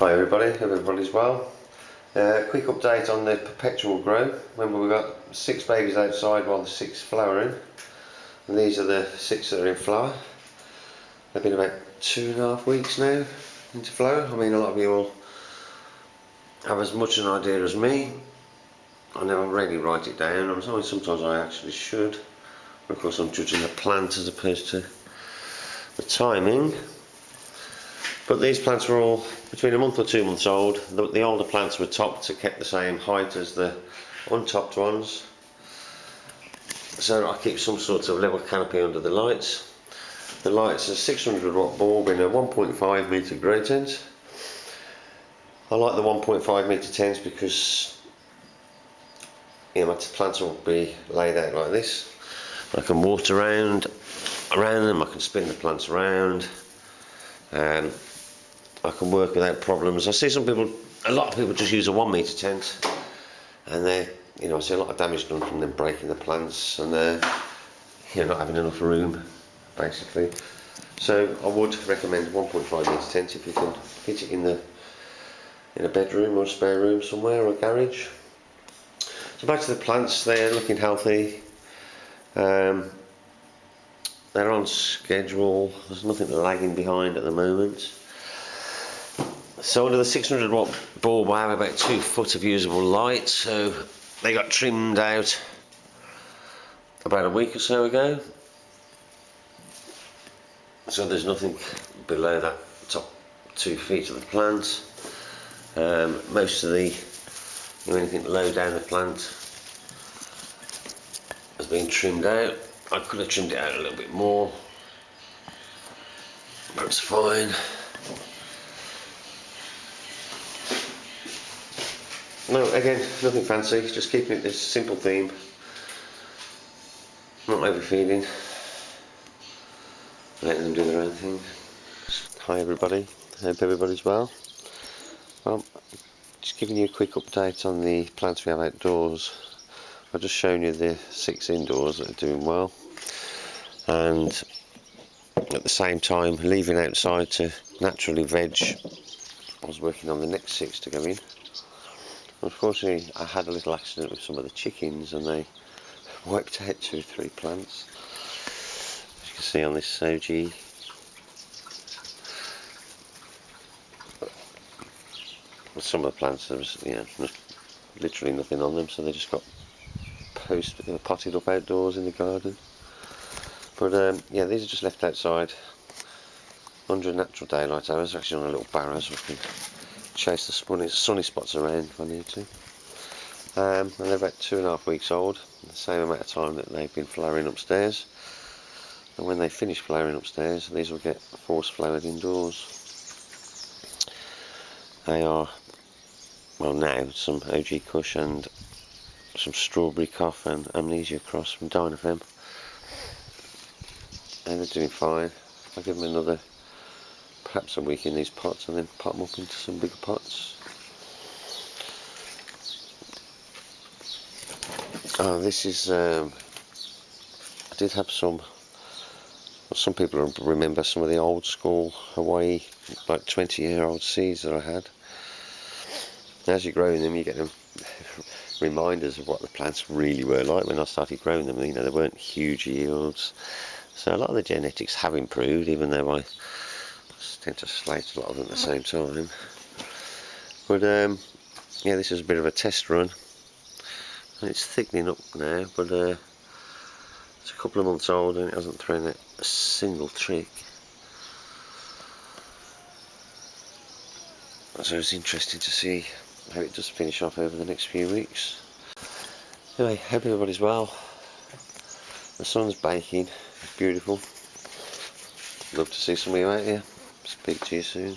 Hi everybody, hope everybody's well. Uh, quick update on the perpetual grow. Remember we've got six babies outside while the six flowering. And these are the six that are in flower. They've been about two and a half weeks now into flower. I mean a lot of you will have as much an idea as me. I never really write it down. I'm sorry, sometimes I actually should. Of course I'm judging the plant as opposed to the timing. But these plants were all between a month or two months old. The, the older plants were topped to keep the same height as the untopped ones. So I keep some sort of level canopy under the lights. The lights are 600 watt bulb in a 1.5 metre grey tent. I like the 1.5 metre tents because you know, my plants will be laid out like this. I can water around around them, I can spin the plants around. Um, I can work without problems. I see some people, a lot of people just use a one metre tent and they, you know, I see a lot of damage done from them breaking the plants and they're, you know, not having enough room, basically. So I would recommend 1.5 metre tent if you can fit it in the in a bedroom or a spare room somewhere or a garage. So back to the plants, they're looking healthy. Um, they're on schedule, there's nothing lagging behind at the moment. So under the 600 watt bulb I have about two foot of usable light so they got trimmed out about a week or so ago. So there's nothing below that top two feet of the plant. Um, most of the you know, anything low down the plant has been trimmed out. I could have trimmed it out a little bit more but it's fine No, again, nothing fancy, just keeping it this simple theme. Not overfeeding. Letting them do their own thing. Hi everybody, hope everybody's well. Well, just giving you a quick update on the plants we have outdoors. I've just shown you the six indoors that are doing well. And at the same time, leaving outside to naturally veg. I was working on the next six to go in. Unfortunately, I had a little accident with some of the chickens and they wiped out two or three plants. As you can see on this Soji. Some of the plants, there was you know, literally nothing on them, so they just got post, uh, potted up outdoors in the garden. But um, yeah, these are just left outside under natural daylight hours, actually on a little barrow so we can chase the sunny, sunny spots around if I need to. Um, and they're about two and a half weeks old, the same amount of time that they've been flowering upstairs. And when they finish flowering upstairs, these will get force flowered indoors. They are, well now, some OG Kush and some Strawberry Cough and Amnesia Cross from Dinafem. And they're doing fine. I'll give them another perhaps a week in these pots and then pot them up into some bigger pots. Oh, this is, um, I did have some, some people remember some of the old school Hawaii, like 20 year old seeds that I had. As you're growing them, you get them reminders of what the plants really were like when I started growing them. You know, they weren't huge yields. So a lot of the genetics have improved, even though I tend to slate a lot of them at the same time. But um, yeah, this is a bit of a test run. And it's thickening up now, but uh, it's a couple of months old and it hasn't thrown a single trick. So it's interesting to see how it does finish off over the next few weeks. Anyway, hope everybody's well. The sun's baking, it's beautiful. Love to see some of you out here. Speak to you soon.